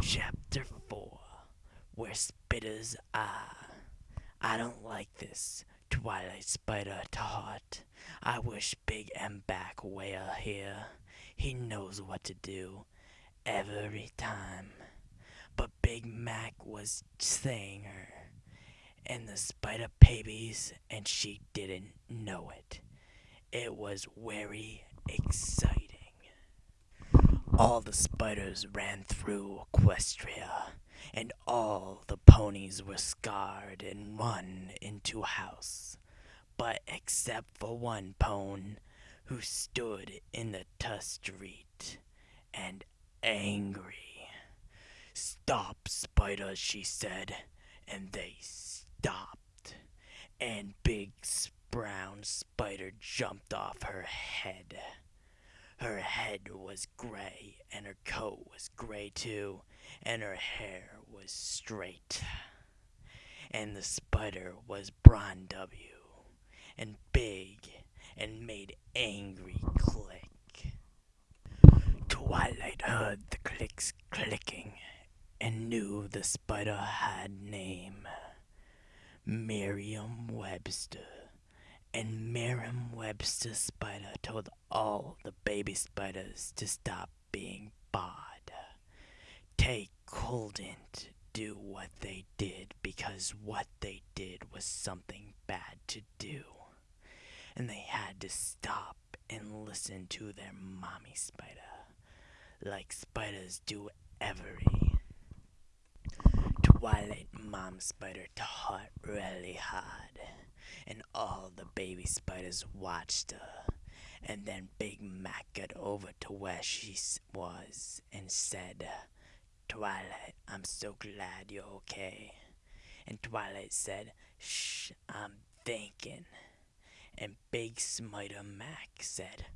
Chapter 4 Where Spitters Are. I don't like this, Twilight Spider thought. I wish Big M back were here. He knows what to do every time. But Big Mac was saying her, and the spider babies, and she didn't know it. It was very exciting. All the spiders ran through Equestria, and all the ponies were scarred and run into a house. But except for one pone, who stood in the tu street, and angry. Stop, spiders, she said, and they stopped. And Big Brown Spider jumped off her head. Her head was gray, and her coat was gray too, and her hair was straight. And the spider was Bron W. and big and made angry click. Twilight heard the clicks clicking and knew the spider had name. Merriam Webster. And Merriam Webster Spider told all the baby spiders to stop being bad. They couldn't do what they did because what they did was something bad to do. And they had to stop and listen to their mommy spider, like spiders do every. Twilight Mom Spider taught really hard, and all the baby spiders watched her. And then Big Mac got over to where she was and said, Twilight, I'm so glad you're okay. And Twilight said, Shh, I'm thinking. And Big Smiter Mac said,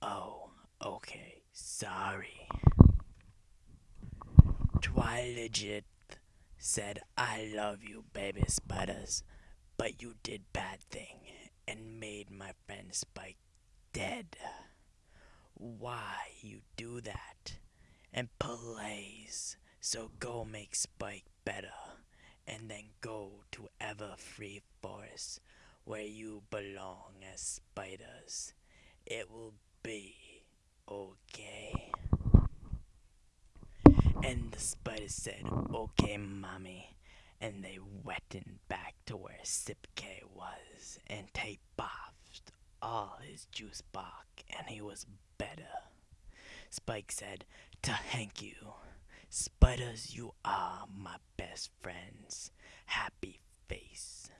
Oh, okay, sorry. Twilight said, I love you, baby spiders, but you did bad thing and made my friend Spike dead. Why you do that? And please, so go make Spike better, and then go to Everfree Forest, where you belong as spiders. It will be okay. And the spider said, Okay, mommy. And they went back to where Sipke was, and they buffed all his juice bark, and he was better. Spike said, to Thank you. Spiders, you are my best friends. Happy face.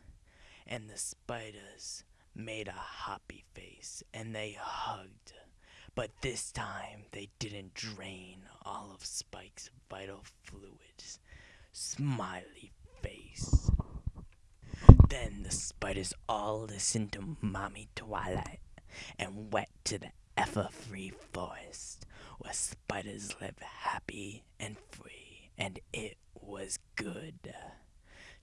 And the spiders made a happy face, and they hugged. But this time they didn't drain all of Spike's vital fluids. Smiley. Then the spiders all listened to Mommy Twilight and went to the Everfree Forest, where spiders live happy and free, and it was good.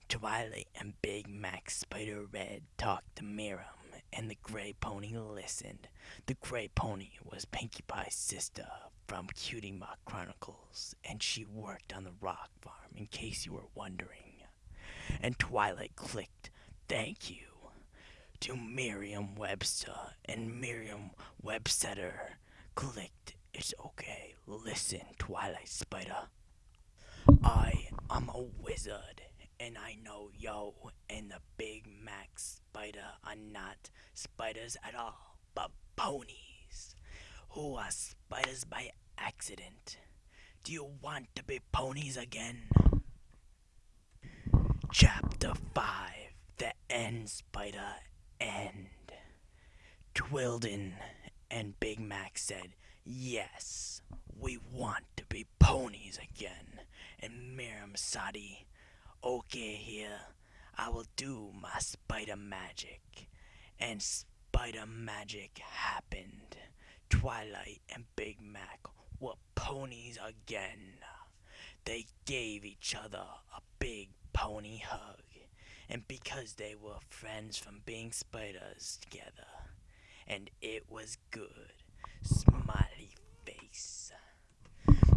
Twilight and Big Mac Spider Red talked to Miriam and the gray pony listened. The gray pony was Pinkie Pie's sister from Cutie Mark Chronicles, and she worked on the rock farm, in case you were wondering. And Twilight clicked, Thank you, to Merriam Webster, and Merriam Webster clicked, It's okay, listen, Twilight Spider. I am a wizard and I know yo and the Big Mac Spider are not spiders at all, but ponies, who are spiders by accident. Do you want to be ponies again? Chapter 5 The End Spider End. Twilden and Big Mac said, Yes, we want to be ponies again. And Miriam Sadi Okay, here, I will do my spider magic. And spider magic happened. Twilight and Big Mac were ponies again. They gave each other a big pony hug. And because they were friends from being spiders together, and it was good, smiley face.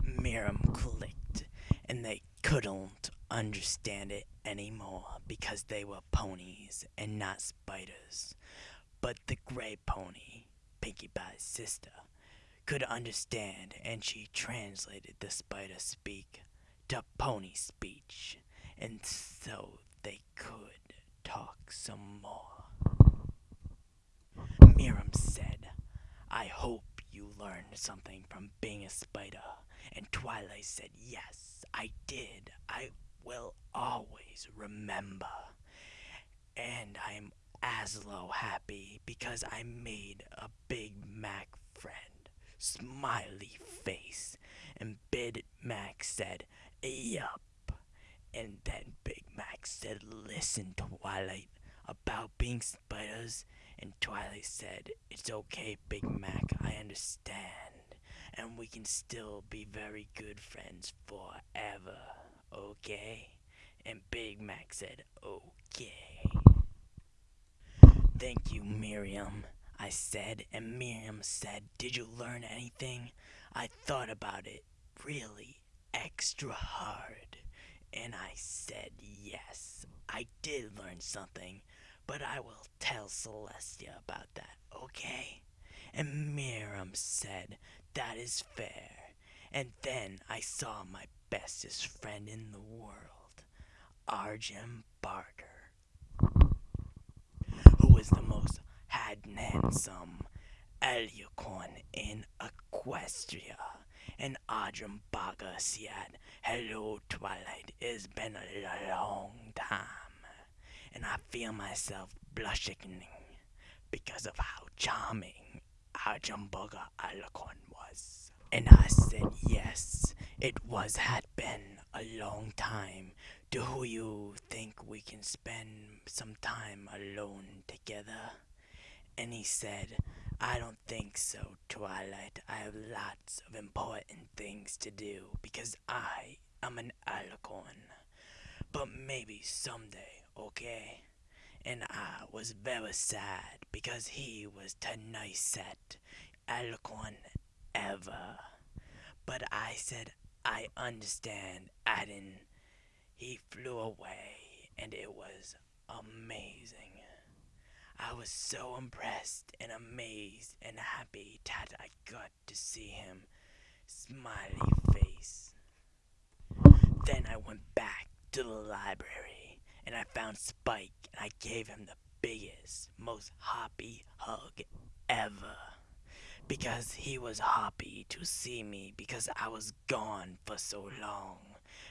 Miriam clicked and they couldn't understand it anymore because they were ponies and not spiders. But the gray pony, Pinkie Pie's sister, could understand and she translated the spider speak to pony speech, and so they could talk some more. Miriam said, I hope you learned something from being a spider. And Twilight said, Yes, I did. I will always remember. And I'm Aslo happy because I made a Big Mac friend. Smiley face. And Big Mac said, Yup. And then Mac said, Listen, Twilight, about being spiders. And Twilight said, It's okay, Big Mac, I understand. And we can still be very good friends forever, okay? And Big Mac said, Okay. Thank you, Miriam, I said. And Miriam said, Did you learn anything? I thought about it really extra hard. And I said, Yes, I did learn something, but I will tell Celestia about that, okay? And Miriam said, That is fair. And then I saw my bestest friend in the world, Arjun Barker, who was the most handsome Alicorn in Equestria. And Arjun Barker said, Hello, Twilight. It's been a long time. And I feel myself blushing because of how charming Arjun Barker Alicorn was. And I said, Yes, it was had been a long time. Do you think we can spend some time alone together? And he said, I don't think so, Twilight. I have lots of important things to do because I am an alicorn. But maybe someday, okay? And I was very sad because he was the nicest alicorn ever. But I said, I understand, Adam. He flew away, and it was amazing. I was so impressed and amazed and happy that I got to see him. Smiley face. Then I went back to the library and I found Spike and I gave him the biggest, most happy hug ever. Because he was happy to see me because I was gone for so long.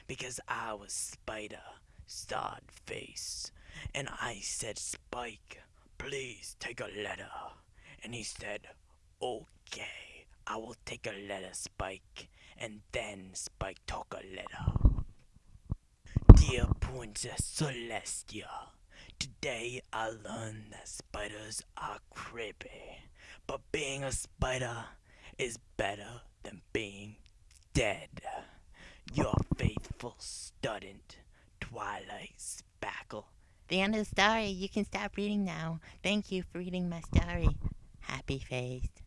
Because I was Spider, starred face. And I said, Spike, please take a letter. And he said, okay, I will take a letter, Spike. And then Spike took a letter. Dear Princess Celestia, today I learned that spiders are creepy. But being a spider is better than being dead. Your faithful student, Twilight Spackle. The end of the story. You can stop reading now. Thank you for reading my story. Happy face.